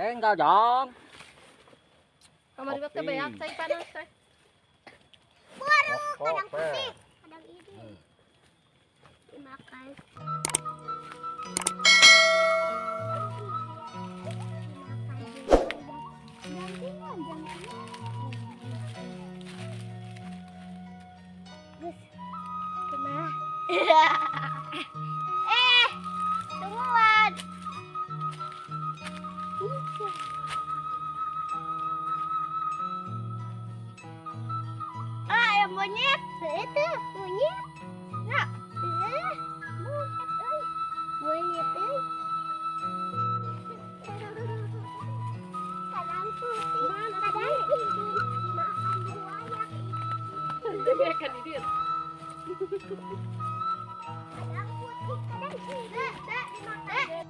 Eh enggak jang Kamar ibat ka bayak say panas say. kadang putih Kadang ini. Dimakan. Eh, monyet. Itu, monyet. Eh, monyet euy. Monyet. Kadang putih, kadang putih. Dimakan buaya. Demi kan ini. Kadang putih, kadang dimakan.